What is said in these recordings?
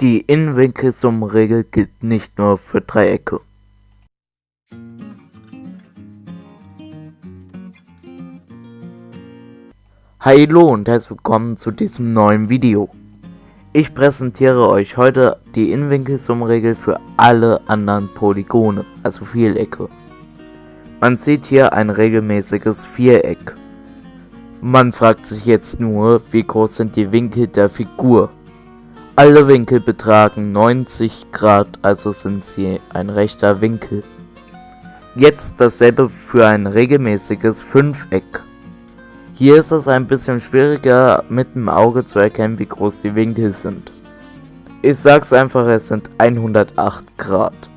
Die Innenwinkelsummenregel gilt nicht nur für Dreiecke. Hallo und herzlich willkommen zu diesem neuen Video. Ich präsentiere euch heute die Innenwinkelsummenregel für alle anderen Polygone, also Vielecke. Man sieht hier ein regelmäßiges Viereck. Man fragt sich jetzt nur, wie groß sind die Winkel der Figur. Alle Winkel betragen 90 Grad, also sind sie ein rechter Winkel. Jetzt dasselbe für ein regelmäßiges Fünfeck. Hier ist es ein bisschen schwieriger mit dem Auge zu erkennen, wie groß die Winkel sind. Ich sag's einfach, es sind 108 Grad.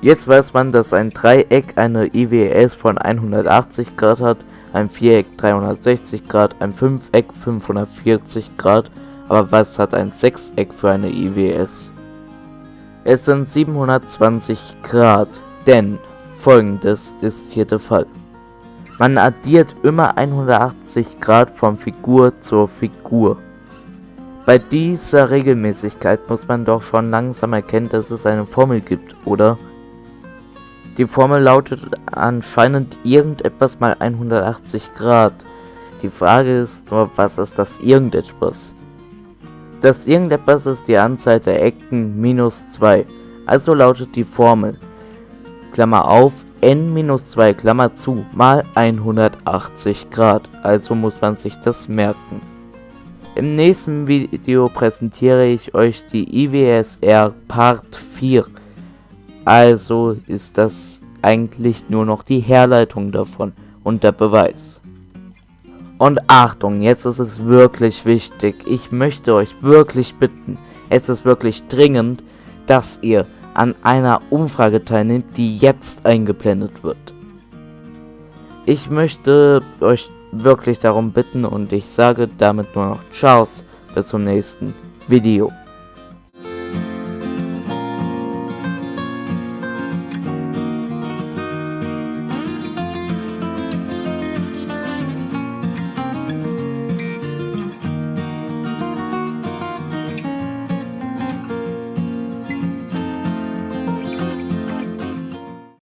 Jetzt weiß man, dass ein Dreieck eine IWS von 180 Grad hat, ein Viereck 360 Grad, ein Fünfeck 540 Grad aber was hat ein Sechseck für eine IWS? Es sind 720 Grad, denn folgendes ist hier der Fall. Man addiert immer 180 Grad von Figur zur Figur. Bei dieser Regelmäßigkeit muss man doch schon langsam erkennen, dass es eine Formel gibt, oder? Die Formel lautet anscheinend irgendetwas mal 180 Grad. Die Frage ist nur, was ist das irgendetwas? Das irgendetwas ist die Anzahl der Ecken minus 2. Also lautet die Formel, Klammer auf, n minus 2, Klammer zu, mal 180 Grad. Also muss man sich das merken. Im nächsten Video präsentiere ich euch die IWSR Part 4. Also ist das eigentlich nur noch die Herleitung davon und der Beweis. Und Achtung, jetzt ist es wirklich wichtig. Ich möchte euch wirklich bitten, es ist wirklich dringend, dass ihr an einer Umfrage teilnehmt, die jetzt eingeblendet wird. Ich möchte euch wirklich darum bitten und ich sage damit nur noch Ciao, bis zum nächsten Video.